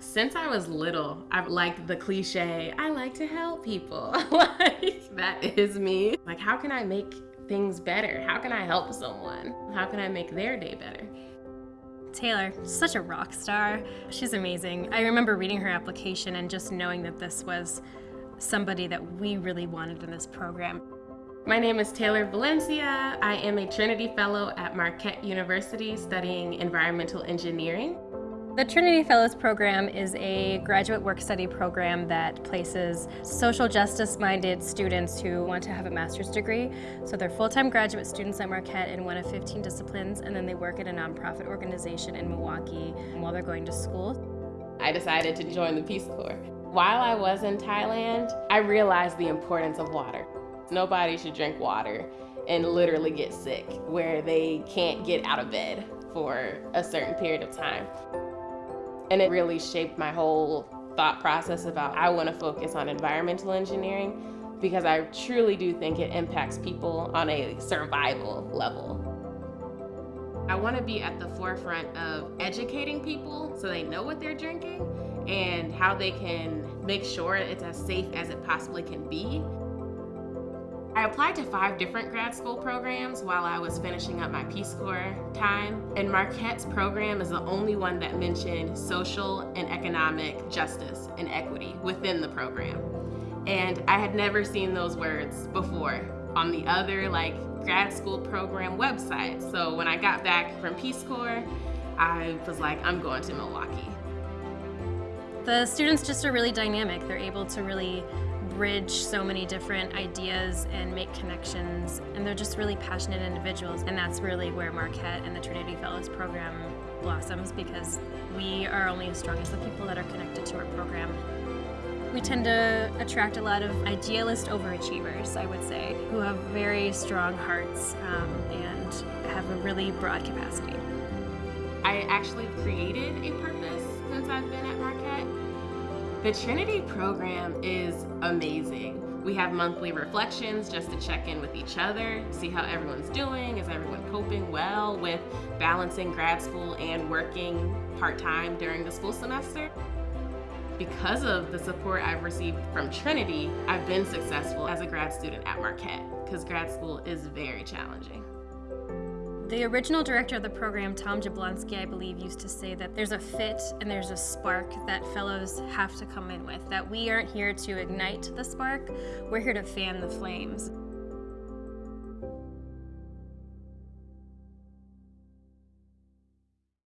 Since I was little, I've liked the cliche, I like to help people. like, that is me. Like, how can I make things better? How can I help someone? How can I make their day better? Taylor, such a rock star. She's amazing. I remember reading her application and just knowing that this was somebody that we really wanted in this program. My name is Taylor Valencia. I am a Trinity Fellow at Marquette University studying environmental engineering. The Trinity Fellows Program is a graduate work study program that places social justice-minded students who want to have a master's degree. So they're full-time graduate students at Marquette in one of 15 disciplines, and then they work at a nonprofit organization in Milwaukee while they're going to school. I decided to join the Peace Corps. While I was in Thailand, I realized the importance of water. Nobody should drink water and literally get sick where they can't get out of bed for a certain period of time. And it really shaped my whole thought process about I want to focus on environmental engineering because I truly do think it impacts people on a survival level. I want to be at the forefront of educating people so they know what they're drinking and how they can make sure it's as safe as it possibly can be I applied to five different grad school programs while I was finishing up my Peace Corps time, and Marquette's program is the only one that mentioned social and economic justice and equity within the program. And I had never seen those words before on the other like grad school program websites. So when I got back from Peace Corps, I was like, I'm going to Milwaukee. The students just are really dynamic. They're able to really bridge so many different ideas and make connections. And they're just really passionate individuals. And that's really where Marquette and the Trinity Fellows program blossoms because we are only as strong as the people that are connected to our program. We tend to attract a lot of idealist overachievers, I would say, who have very strong hearts um, and have a really broad capacity. I actually created a purpose since I've been at Marquette. The Trinity program is amazing. We have monthly reflections just to check in with each other, see how everyone's doing, is everyone coping well with balancing grad school and working part-time during the school semester. Because of the support I've received from Trinity, I've been successful as a grad student at Marquette because grad school is very challenging. The original director of the program, Tom Jablonski, I believe, used to say that there's a fit and there's a spark that fellows have to come in with, that we aren't here to ignite the spark, we're here to fan the flames.